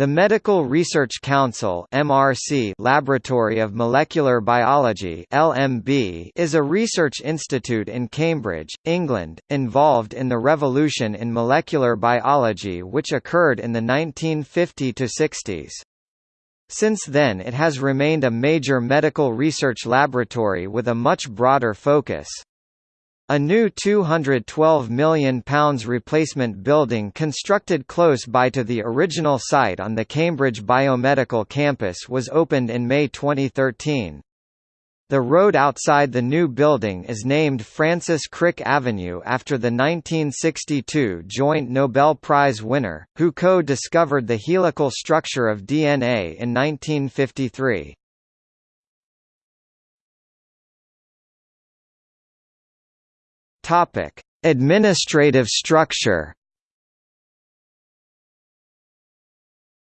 The Medical Research Council (MRC) Laboratory of Molecular Biology (LMB) is a research institute in Cambridge, England, involved in the revolution in molecular biology which occurred in the 1950 to 60s. Since then it has remained a major medical research laboratory with a much broader focus. A new £212 million replacement building constructed close by to the original site on the Cambridge Biomedical campus was opened in May 2013. The road outside the new building is named Francis Crick Avenue after the 1962 joint Nobel Prize winner, who co-discovered the helical structure of DNA in 1953. Topic: Administrative structure.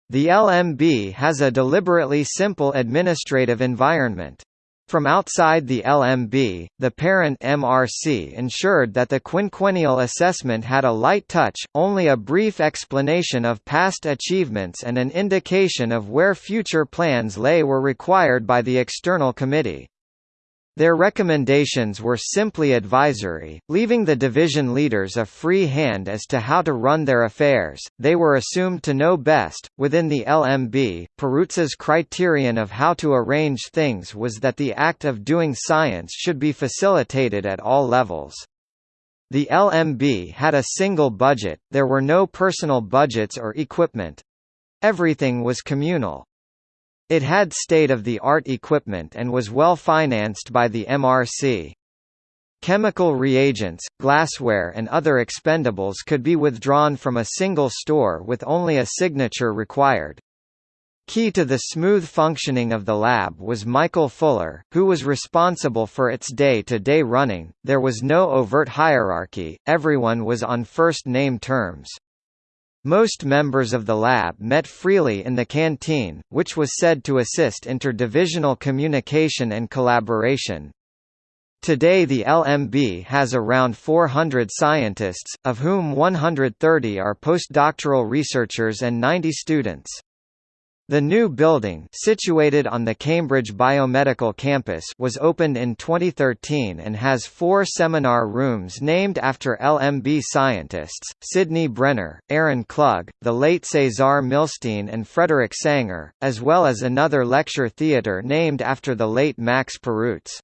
The LMB has a deliberately simple administrative environment. From outside the LMB, the parent MRC ensured that the quinquennial assessment had a light touch, only a brief explanation of past achievements and an indication of where future plans lay were required by the external committee. Their recommendations were simply advisory, leaving the division leaders a free hand as to how to run their affairs. They were assumed to know best. Within the LMB, Perutz's criterion of how to arrange things was that the act of doing science should be facilitated at all levels. The LMB had a single budget, there were no personal budgets or equipment. Everything was communal. It had state-of-the-art equipment and was well financed by the MRC. Chemical reagents, glassware and other expendables could be withdrawn from a single store with only a signature required. Key to the smooth functioning of the lab was Michael Fuller, who was responsible for its day-to-day -day running. There was no overt hierarchy, everyone was on first-name terms. Most members of the lab met freely in the canteen, which was said to assist interdivisional communication and collaboration. Today the LMB has around 400 scientists, of whom 130 are postdoctoral researchers and 90 students. The new building situated on the Cambridge Biomedical campus was opened in 2013 and has four seminar rooms named after LMB scientists, Sidney Brenner, Aaron Klug, the late Cesar Milstein and Frederick Sanger, as well as another lecture theatre named after the late Max Perutz.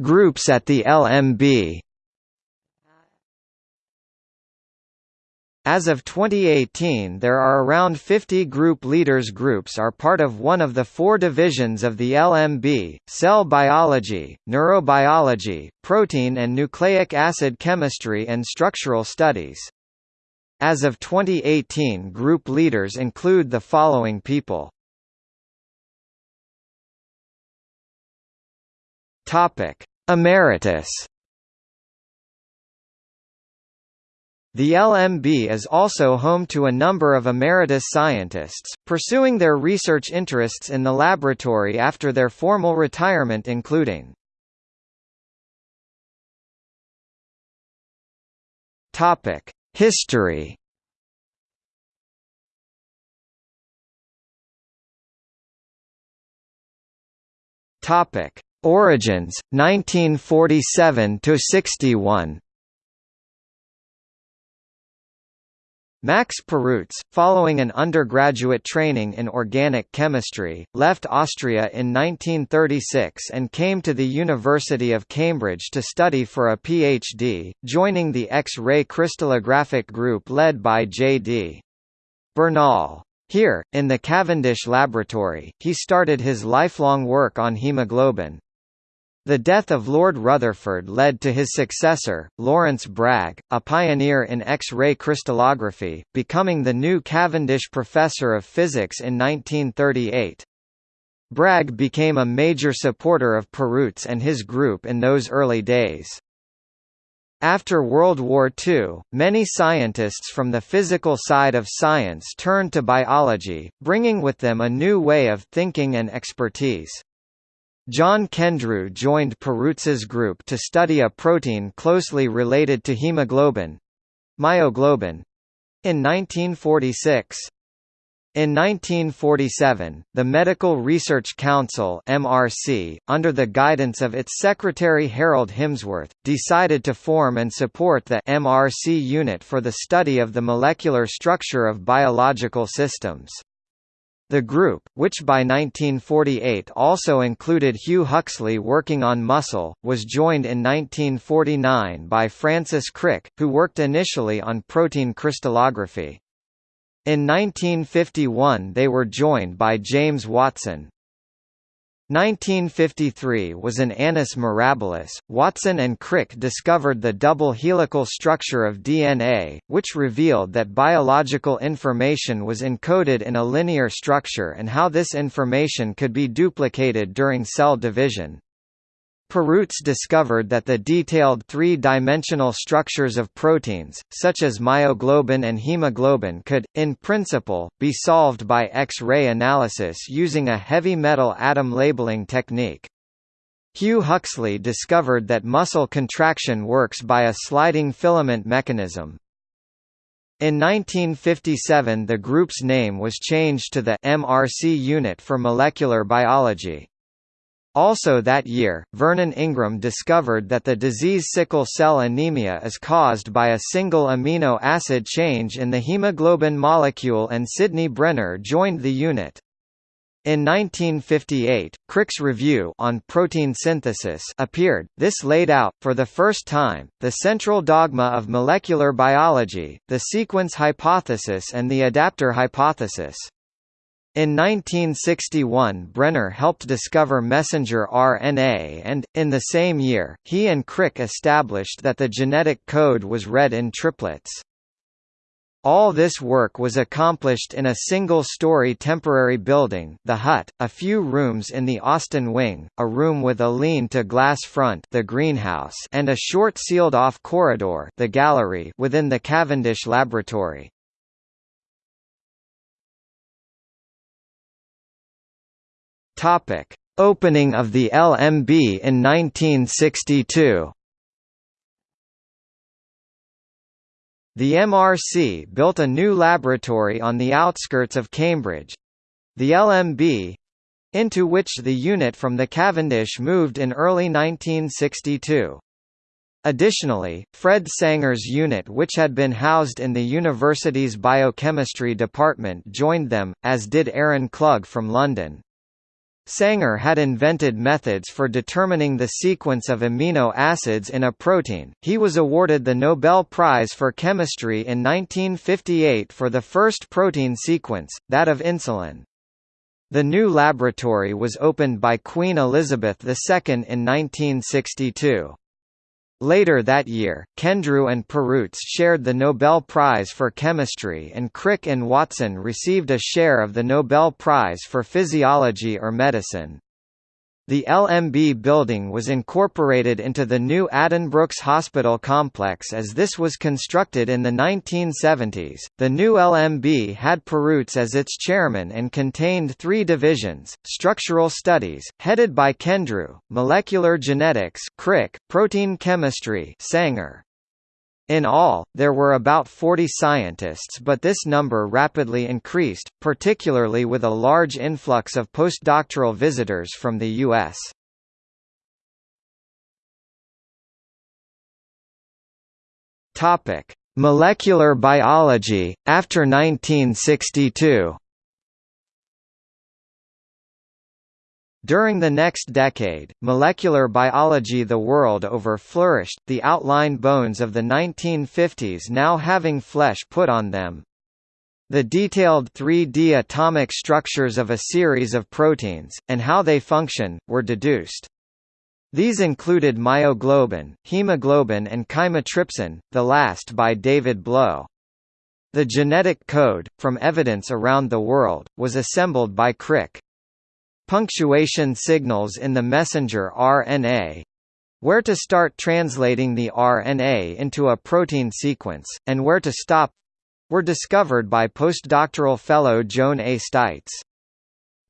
Groups at the LMB As of 2018 there are around 50 group leaders groups are part of one of the four divisions of the LMB, cell biology, neurobiology, protein and nucleic acid chemistry and structural studies. As of 2018 group leaders include the following people. Emeritus The LMB is also home to a number of emeritus scientists, pursuing their research interests in the laboratory after their formal retirement including History. Origins 1947 to 61 Max Perutz, following an undergraduate training in organic chemistry, left Austria in 1936 and came to the University of Cambridge to study for a PhD, joining the X-ray crystallographic group led by J.D. Bernal. Here, in the Cavendish Laboratory, he started his lifelong work on hemoglobin, the death of Lord Rutherford led to his successor, Lawrence Bragg, a pioneer in X-ray crystallography, becoming the new Cavendish Professor of Physics in 1938. Bragg became a major supporter of Perutz and his group in those early days. After World War II, many scientists from the physical side of science turned to biology, bringing with them a new way of thinking and expertise. John Kendrew joined Perutz's group to study a protein closely related to hemoglobin—myoglobin, in 1946. In 1947, the Medical Research Council (MRC), under the guidance of its secretary Harold Himsworth, decided to form and support the MRC unit for the study of the molecular structure of biological systems. The group, which by 1948 also included Hugh Huxley working on muscle, was joined in 1949 by Francis Crick, who worked initially on protein crystallography. In 1951 they were joined by James Watson. 1953 was an annus mirabilis. Watson and Crick discovered the double helical structure of DNA, which revealed that biological information was encoded in a linear structure and how this information could be duplicated during cell division. Perutz discovered that the detailed three-dimensional structures of proteins, such as myoglobin and hemoglobin could, in principle, be solved by X-ray analysis using a heavy metal atom labeling technique. Hugh Huxley discovered that muscle contraction works by a sliding filament mechanism. In 1957 the group's name was changed to the MRC Unit for Molecular Biology. Also that year, Vernon Ingram discovered that the disease sickle cell anemia is caused by a single amino acid change in the hemoglobin molecule and Sidney Brenner joined the unit. In 1958, Crick's review on protein synthesis appeared. This laid out, for the first time, the central dogma of molecular biology, the sequence hypothesis and the adapter hypothesis. In 1961 Brenner helped discover messenger RNA and, in the same year, he and Crick established that the genetic code was read in triplets. All this work was accomplished in a single-story temporary building the hut, a few rooms in the Austin Wing, a room with a lean-to-glass front the greenhouse and a short sealed-off corridor the gallery within the Cavendish Laboratory. Topic: Opening of the LMB in 1962. The MRC built a new laboratory on the outskirts of Cambridge the LMB into which the unit from the Cavendish moved in early 1962. Additionally, Fred Sanger's unit which had been housed in the university's biochemistry department joined them, as did Aaron Klug from London. Sanger had invented methods for determining the sequence of amino acids in a protein. He was awarded the Nobel Prize for Chemistry in 1958 for the first protein sequence, that of insulin. The new laboratory was opened by Queen Elizabeth II in 1962. Later that year, Kendrew and Perutz shared the Nobel Prize for Chemistry and Crick and Watson received a share of the Nobel Prize for Physiology or Medicine. The LMB building was incorporated into the new Addenbrooke's Hospital complex as this was constructed in the 1970s. The new LMB had Perutz as its chairman and contained three divisions: structural studies, headed by Kendrew, molecular genetics, Crick, protein chemistry, Sanger. In all, there were about 40 scientists but this number rapidly increased, particularly with a large influx of postdoctoral visitors from the U.S. Molecular biology, after 1962 During the next decade, molecular biology the world over flourished, the outline bones of the 1950s now having flesh put on them. The detailed 3D atomic structures of a series of proteins, and how they function, were deduced. These included myoglobin, hemoglobin and chymotrypsin, the last by David Blow. The genetic code, from evidence around the world, was assembled by Crick. Punctuation signals in the messenger RNA where to start translating the RNA into a protein sequence, and where to stop were discovered by postdoctoral fellow Joan A. Steitz.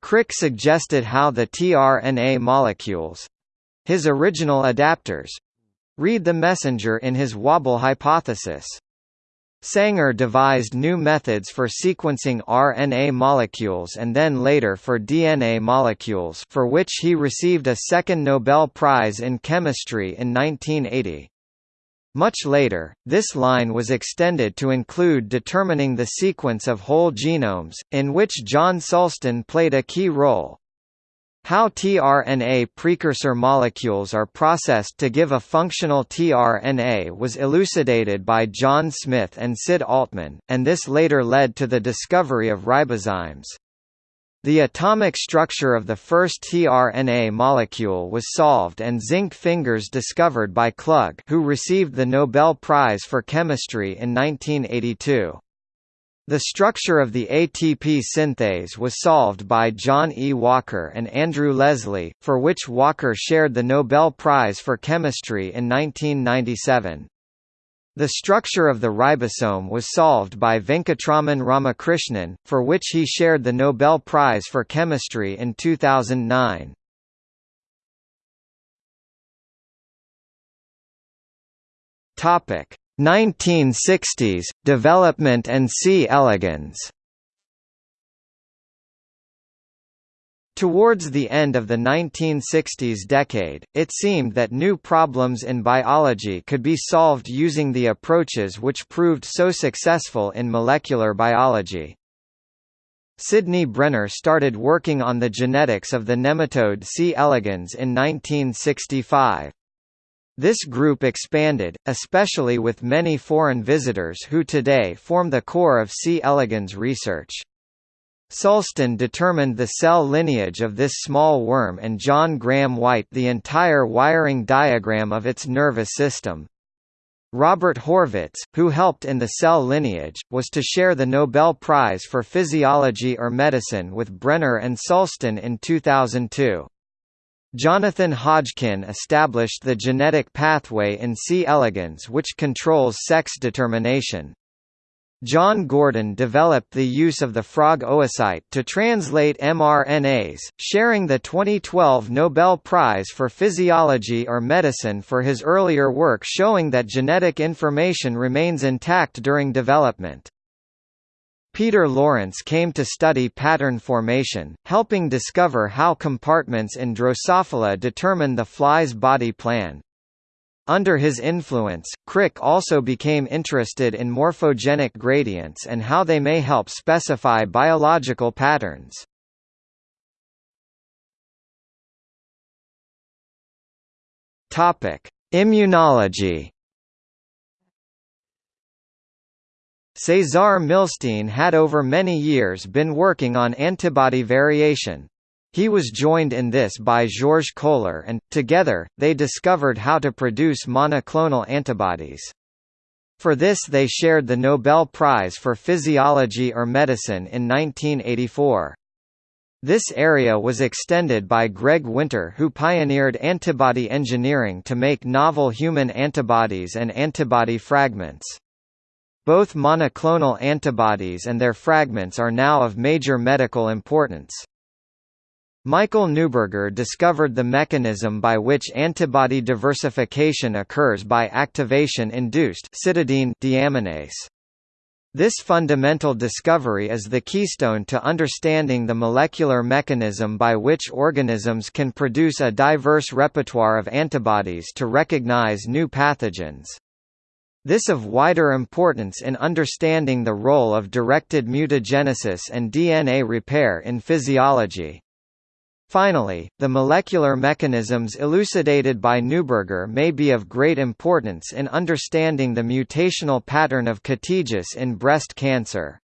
Crick suggested how the tRNA molecules—his original adapters—read the messenger in his wobble hypothesis. Sanger devised new methods for sequencing RNA molecules and then later for DNA molecules for which he received a second Nobel Prize in Chemistry in 1980. Much later, this line was extended to include determining the sequence of whole genomes, in which John Sulston played a key role. How tRNA precursor molecules are processed to give a functional tRNA was elucidated by John Smith and Sid Altman, and this later led to the discovery of ribozymes. The atomic structure of the first tRNA molecule was solved and zinc fingers discovered by Klug who received the Nobel Prize for Chemistry in 1982. The structure of the ATP synthase was solved by John E. Walker and Andrew Leslie, for which Walker shared the Nobel Prize for Chemistry in 1997. The structure of the ribosome was solved by Venkatraman Ramakrishnan, for which he shared the Nobel Prize for Chemistry in 2009. Topic: 1960s, development and C. elegans Towards the end of the 1960s decade, it seemed that new problems in biology could be solved using the approaches which proved so successful in molecular biology. Sidney Brenner started working on the genetics of the nematode C. elegans in 1965. This group expanded, especially with many foreign visitors who today form the core of C. elegans research. Sulston determined the cell lineage of this small worm and John Graham White the entire wiring diagram of its nervous system. Robert Horvitz, who helped in the cell lineage, was to share the Nobel Prize for Physiology or Medicine with Brenner and Sulston in 2002. Jonathan Hodgkin established the genetic pathway in C. elegans which controls sex determination. John Gurdon developed the use of the frog oocyte to translate mRNAs, sharing the 2012 Nobel Prize for Physiology or Medicine for his earlier work showing that genetic information remains intact during development. Peter Lawrence came to study pattern formation, helping discover how compartments in Drosophila determine the fly's body plan. Under his influence, Crick also became interested in morphogenic gradients and how they may help specify biological patterns. Immunology Cesar Milstein had over many years been working on antibody variation. He was joined in this by Georges Kohler and, together, they discovered how to produce monoclonal antibodies. For this they shared the Nobel Prize for Physiology or Medicine in 1984. This area was extended by Greg Winter who pioneered antibody engineering to make novel human antibodies and antibody fragments. Both monoclonal antibodies and their fragments are now of major medical importance. Michael Neuberger discovered the mechanism by which antibody diversification occurs by activation-induced deaminase. This fundamental discovery is the keystone to understanding the molecular mechanism by which organisms can produce a diverse repertoire of antibodies to recognize new pathogens. This of wider importance in understanding the role of directed mutagenesis and DNA repair in physiology. Finally, the molecular mechanisms elucidated by Neuberger may be of great importance in understanding the mutational pattern of kataegis in breast cancer.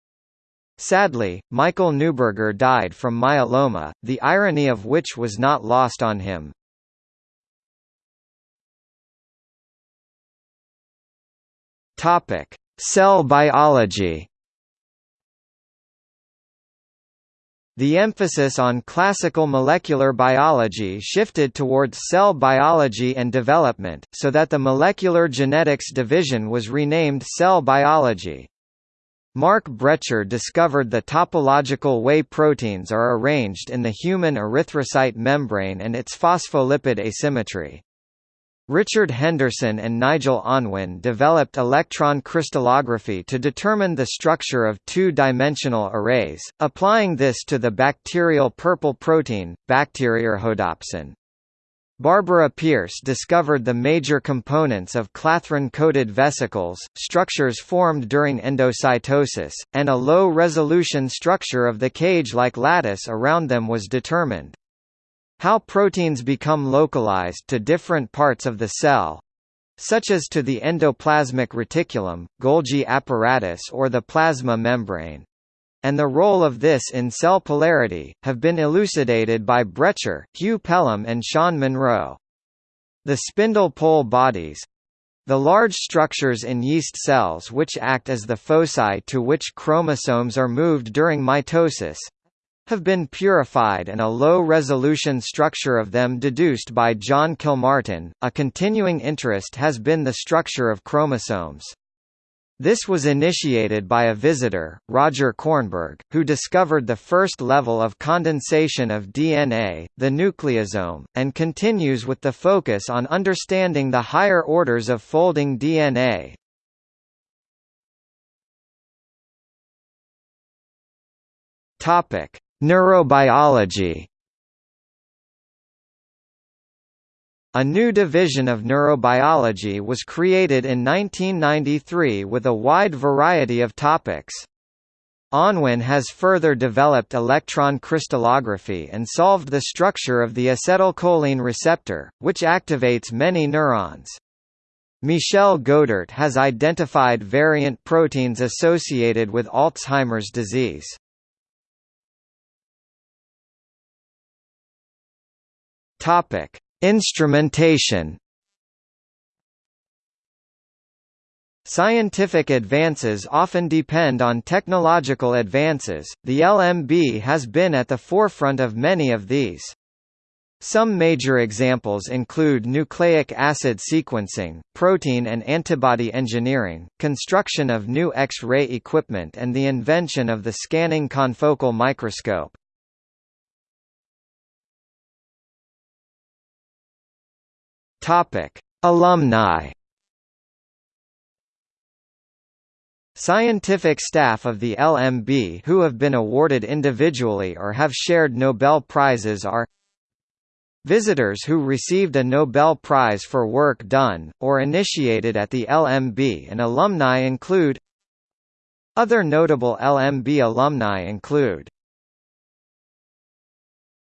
Sadly, Michael Neuberger died from myeloma, the irony of which was not lost on him. Topic: Cell biology. The emphasis on classical molecular biology shifted towards cell biology and development, so that the molecular genetics division was renamed cell biology. Mark Bretscher discovered the topological way proteins are arranged in the human erythrocyte membrane and its phospholipid asymmetry. Richard Henderson and Nigel Unwin developed electron crystallography to determine the structure of two-dimensional arrays, applying this to the bacterial purple protein, Bacteriorhodopsin. Barbara Pearse discovered the major components of clathrin-coated vesicles, structures formed during endocytosis, and a low-resolution structure of the cage-like lattice around them was determined. How proteins become localized to different parts of the cell such as to the endoplasmic reticulum, Golgi apparatus or the plasma membrane and the role of this in cell polarity, have been elucidated by Bretscher, Hugh Pelham and Sean Munro. The spindle pole bodies, the large structures in yeast cells which act as the foci to which chromosomes are moved during mitosis, have been purified and a low-resolution structure of them deduced by John Kilmartin. A continuing interest has been the structure of chromosomes. This was initiated by a visitor, Roger Kornberg, who discovered the first level of condensation of DNA, the nucleosome, and continues with the focus on understanding the higher orders of folding DNA. Topic: Neurobiology A new division of neurobiology was created in 1993 with a wide variety of topics. Unwin has further developed electron crystallography and solved the structure of the acetylcholine receptor, which activates many neurons. Michel Goedert has identified variant proteins associated with Alzheimer's disease. Topic: Instrumentation. Scientific advances often depend on technological advances. The LMB has been at the forefront of many of these. Some major examples include nucleic acid sequencing, protein and antibody engineering, construction of new X-ray equipment and the invention of the scanning confocal microscope. Topic: Alumni. Scientific staff of the LMB who have been awarded individually or have shared Nobel Prizes are Visitors who received a Nobel Prize for work done, or initiated at the LMB and alumni include Other notable LMB alumni include